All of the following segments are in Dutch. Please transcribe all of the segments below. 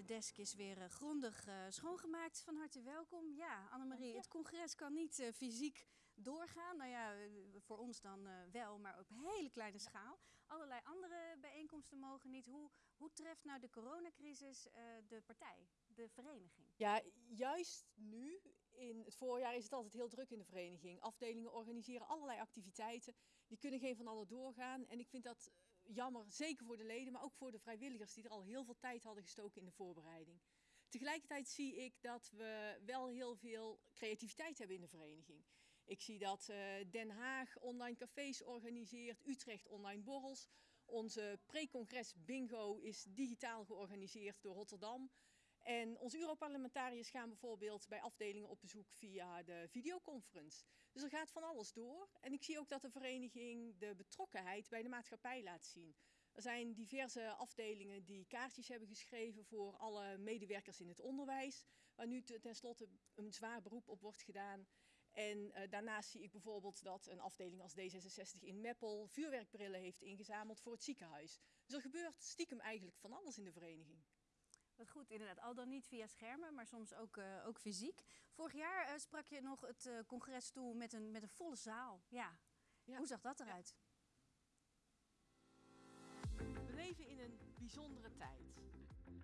De desk is weer eh, grondig eh, schoongemaakt. Van harte welkom. Ja, Annemarie, het congres kan niet eh, fysiek doorgaan. Nou ja, voor ons dan wel, maar op hele kleine schaal. Allerlei andere bijeenkomsten mogen niet. Hoe, hoe treft nou de coronacrisis de partij, de vereniging? Ja, juist nu, in het voorjaar, is het altijd heel druk in de vereniging. Afdelingen organiseren allerlei activiteiten. Die kunnen geen van allen doorgaan. En ik vind dat jammer, zeker voor de leden, maar ook voor de vrijwilligers die er al heel veel tijd hadden gestoken in de voorbereiding. Tegelijkertijd zie ik dat we wel heel veel creativiteit hebben in de vereniging. Ik zie dat eh, Den Haag online cafés organiseert, Utrecht online borrels. Onze pre-congres bingo is digitaal georganiseerd door Rotterdam. En onze Europarlementariërs gaan bijvoorbeeld bij afdelingen op bezoek via de videoconference. Dus er gaat van alles door. En ik zie ook dat de vereniging de betrokkenheid bij de maatschappij laat zien. Er zijn diverse afdelingen die kaartjes hebben geschreven voor alle medewerkers in het onderwijs, waar nu tenslotte een zwaar beroep op wordt gedaan. En uh, daarnaast zie ik bijvoorbeeld dat een afdeling als D66 in Meppel vuurwerkbrillen heeft ingezameld voor het ziekenhuis. Dus er gebeurt stiekem eigenlijk van alles in de vereniging. Wat goed, inderdaad. Al dan niet via schermen, maar soms ook, uh, ook fysiek. Vorig jaar uh, sprak je nog het uh, congres toe met een, met een volle zaal. Ja. ja. Hoe zag dat eruit? We leven in een bijzondere tijd.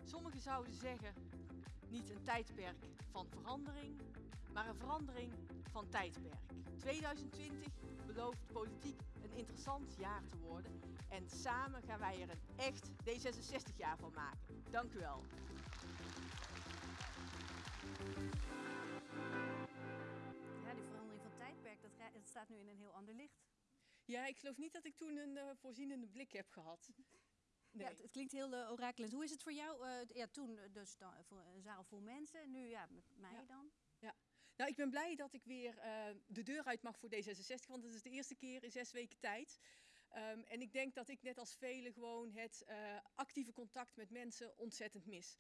Sommigen zouden zeggen, niet een tijdperk van verandering, maar een verandering van tijdperk. 2020 belooft politiek een interessant jaar te worden en samen gaan wij er een echt D66 jaar van maken. Dank u wel. Ja, die verandering van tijdperk, dat, dat staat nu in een heel ander licht. Ja, ik geloof niet dat ik toen een uh, voorzienende blik heb gehad. Nee. Ja, het, het, klinkt heel uh, orakelend. Hoe is het voor jou? Uh, ja, toen dus dan, voor een zaal vol mensen, nu ja, met mij ja. dan? Ja, nou ik ben blij dat ik weer uh, de deur uit mag voor D66, want het is de eerste keer in zes weken tijd. Um, en ik denk dat ik net als velen gewoon het uh, actieve contact met mensen ontzettend mis.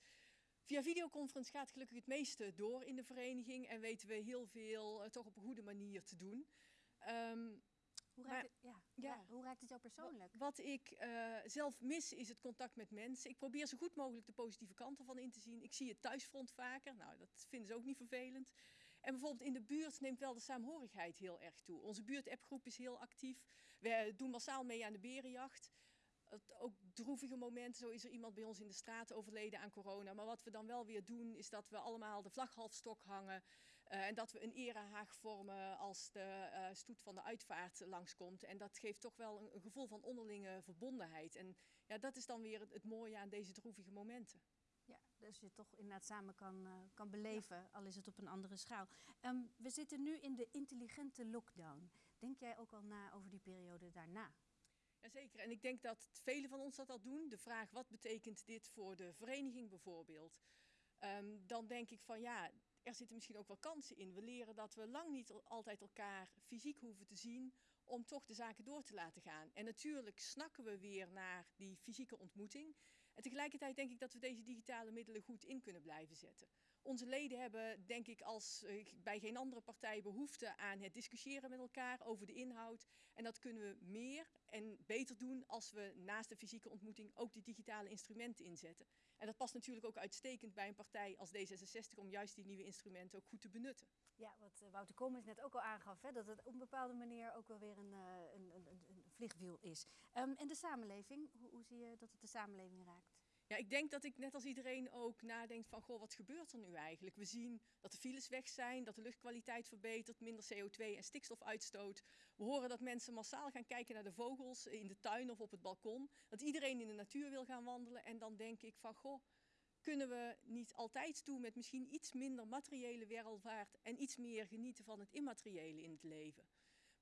Via videoconference gaat gelukkig het meeste door in de vereniging en weten we heel veel uh, toch op een goede manier te doen. Um, hoe raakt, maar, het, ja, ja. hoe raakt het jou persoonlijk? Wat ik uh, zelf mis is het contact met mensen. Ik probeer zo goed mogelijk de positieve kanten van in te zien. Ik zie het thuisfront vaker. Nou, dat vinden ze ook niet vervelend. En bijvoorbeeld in de buurt neemt wel de saamhorigheid heel erg toe. Onze buurtappgroep is heel actief. We doen massaal mee aan de berenjacht. Ook droevige momenten, zo is er iemand bij ons in de straat overleden aan corona. Maar wat we dan wel weer doen, is dat we allemaal de vlag half stok hangen. Uh, en dat we een erehaag vormen als de uh, stoet van de uitvaart langskomt. En dat geeft toch wel een, gevoel van onderlinge verbondenheid. En ja, dat is dan weer het mooie aan deze droevige momenten. Dus je toch inderdaad samen kan, uh, kan beleven, ja. al is het op een andere schaal. Um, we zitten nu in de intelligente lockdown. Denk jij ook al na over die periode daarna? Jazeker, en ik denk dat velen van ons dat al doen. De vraag wat betekent dit voor de vereniging bijvoorbeeld. Um, dan denk ik van ja, er zitten misschien ook wel kansen in. We leren dat we lang niet altijd elkaar fysiek hoeven te zien om toch de zaken door te laten gaan. En natuurlijk snakken we weer naar die fysieke ontmoeting. En tegelijkertijd denk ik dat we deze digitale middelen goed in kunnen blijven zetten. Onze leden hebben, denk ik, als uh, bij geen andere partij behoefte aan het discussiëren met elkaar over de inhoud. En dat kunnen we meer en beter doen als we naast de fysieke ontmoeting ook die digitale instrumenten inzetten. En dat past natuurlijk ook uitstekend bij een partij als D66 om juist die nieuwe instrumenten ook goed te benutten. Ja, wat uh, Wouter Koolmees net ook al aangaf, hè, dat het op een bepaalde manier ook wel weer een, een, een vliegwiel is. Um, en de samenleving, hoe, hoe zie je dat het de samenleving raakt? Ja, ik denk dat ik net als iedereen ook nadenk van, goh, wat gebeurt er nu eigenlijk? We zien dat de files weg zijn, dat de luchtkwaliteit verbetert, minder CO2 en stikstofuitstoot. We horen dat mensen massaal gaan kijken naar de vogels in de tuin of op het balkon. Dat iedereen in de natuur wil gaan wandelen. En dan denk ik van, goh, kunnen we niet altijd toe met misschien iets minder materiële welvaart en iets meer genieten van het immateriële in het leven?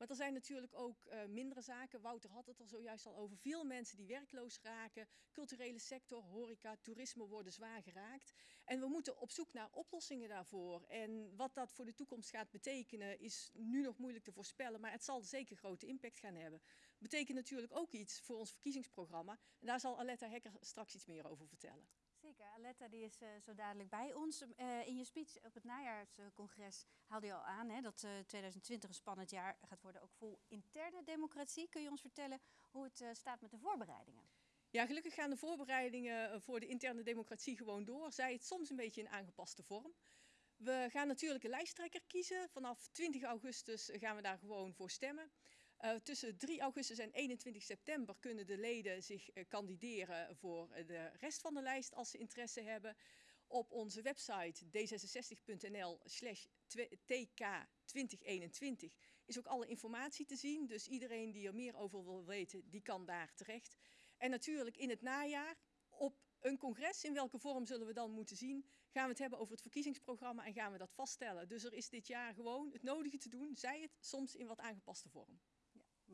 Maar er zijn natuurlijk ook uh, mindere zaken. Wouter had het er zojuist al over. Veel mensen die werkloos raken. Culturele sector, horeca, toerisme worden zwaar geraakt. En we moeten op zoek naar oplossingen daarvoor. En wat dat voor de toekomst gaat betekenen is nu nog moeilijk te voorspellen. Maar het zal zeker grote impact gaan hebben. Betekent natuurlijk ook iets voor ons verkiezingsprogramma. En daar zal Aletta Hekker straks iets meer over vertellen. Zeker, Aletta die is uh, zo dadelijk bij ons. Uh, in je speech op het najaarscongres haalde je al aan hè, dat uh, 2020 een spannend jaar gaat worden, ook vol interne democratie. Kun je ons vertellen hoe het staat met de voorbereidingen? Ja, gelukkig gaan de voorbereidingen eh, voor de interne democratie gewoon door. Zij het soms een beetje in aangepaste vorm. We gaan natuurlijk een lijsttrekker kiezen. Vanaf 20 augustus gaan we daar gewoon voor stemmen. Uh, tussen 3 augustus en 21 september kunnen de leden zich uh, kandideren voor de rest van de lijst als ze interesse hebben. Op onze website d66.nl slash tk2021 is ook alle informatie te zien. Dus iedereen die er meer over wil weten, die kan daar terecht. En natuurlijk in het najaar op een congres, in welke vorm zullen we dan moeten zien, gaan we het hebben over het verkiezingsprogramma en gaan we dat vaststellen. Dus er is dit jaar gewoon het nodige te doen, zij het soms in wat aangepaste vorm.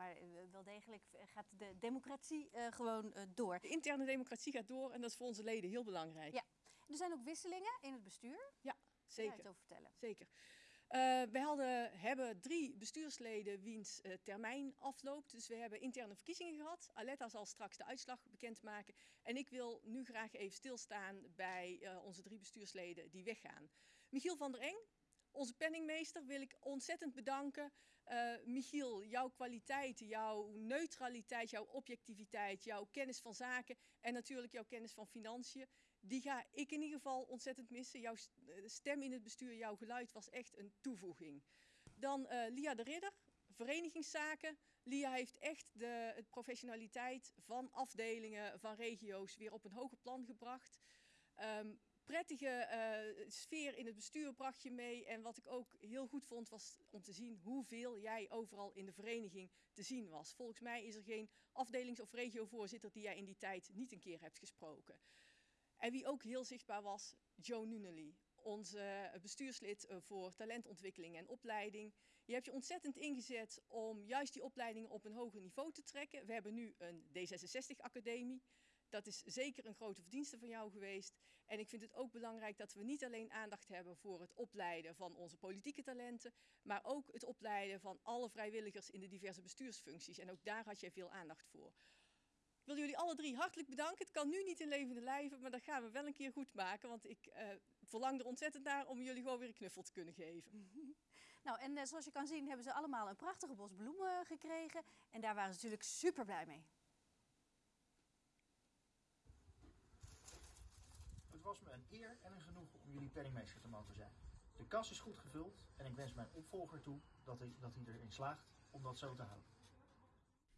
Maar eh, wel degelijk gaat de democratie uh, gewoon uh, door. De interne democratie gaat door en dat is voor onze leden heel belangrijk. Ja. Er zijn ook wisselingen in het bestuur. Ja, zeker. Kan je het over vertellen? Zeker. Uh, we hadden, hebben drie bestuursleden wiens uh, termijn afloopt. Dus we hebben interne verkiezingen gehad. Aletta zal straks de uitslag bekendmaken. En ik wil nu graag even stilstaan bij uh, onze drie bestuursleden die weggaan. Michiel van der Eng, onze penningmeester, wil ik ontzettend bedanken. Michiel, jouw kwaliteiten, jouw neutraliteit, jouw objectiviteit, jouw kennis van zaken en natuurlijk jouw kennis van financiën die ga ik in ieder geval ontzettend missen. Jouw stem in het bestuur, jouw geluid was echt een toevoeging. Dan uh, Lia de Ridder, verenigingszaken. Lia heeft echt de, professionaliteit van afdelingen, van regio's weer op een hoger plan gebracht. Um, prettige uh, sfeer in het bestuur bracht je mee. En wat ik ook heel goed vond was om te zien hoeveel jij overal in de vereniging te zien was. Volgens mij is er geen afdelings- of regiovoorzitter die jij in die tijd niet een keer hebt gesproken. En wie ook heel zichtbaar was, Joe Nunnally, onze bestuurslid eh, voor talentontwikkeling en opleiding. Je hebt je ontzettend ingezet om juist die opleidingen op een hoger niveau te trekken. We hebben nu een D66-academie. Dat is zeker een grote verdienste van jou geweest. En ik vind het ook belangrijk dat we niet alleen aandacht hebben voor het opleiden van onze politieke talenten, maar ook het opleiden van alle vrijwilligers in de diverse bestuursfuncties. En ook daar had jij veel aandacht voor. Ik wil jullie alle drie hartelijk bedanken. Het kan nu niet in levende lijven, maar dat gaan we wel een keer goed maken. Want ik uh, verlang er ontzettend naar om jullie gewoon weer een knuffel te kunnen geven. Nou, en uh, zoals je kan zien hebben ze allemaal een prachtige bos bloemen gekregen. En daar waren ze natuurlijk super blij mee. Het was me een eer en een genoegen om jullie penningmeester te mogen zijn. De kas is goed gevuld en ik wens mijn opvolger toe dat hij, dat hij erin slaagt om dat zo te houden.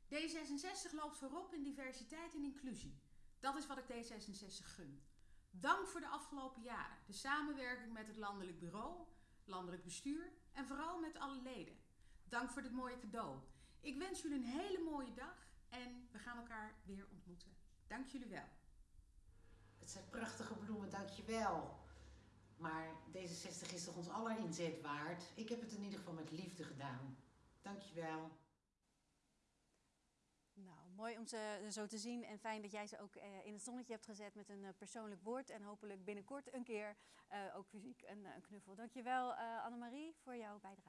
D66 loopt voorop in diversiteit en inclusie. Dat is wat ik D66 gun. Dank voor de afgelopen jaren. De samenwerking met het landelijk bureau, landelijk bestuur en vooral met alle leden. Dank voor dit mooie cadeau. Ik wens jullie een hele mooie dag en we gaan elkaar weer ontmoeten. Dank jullie wel. Het zijn prachtige bloemen, dankjewel. Maar D66 is toch ons aller inzet waard? Ik heb het in ieder geval met liefde gedaan. Dankjewel. Nou, mooi om ze zo te zien en fijn dat jij ze ook uh, in het zonnetje hebt gezet met een uh, persoonlijk woord en hopelijk binnenkort een keer uh, ook fysiek een, knuffel. Dankjewel Annemarie voor jouw bijdrage.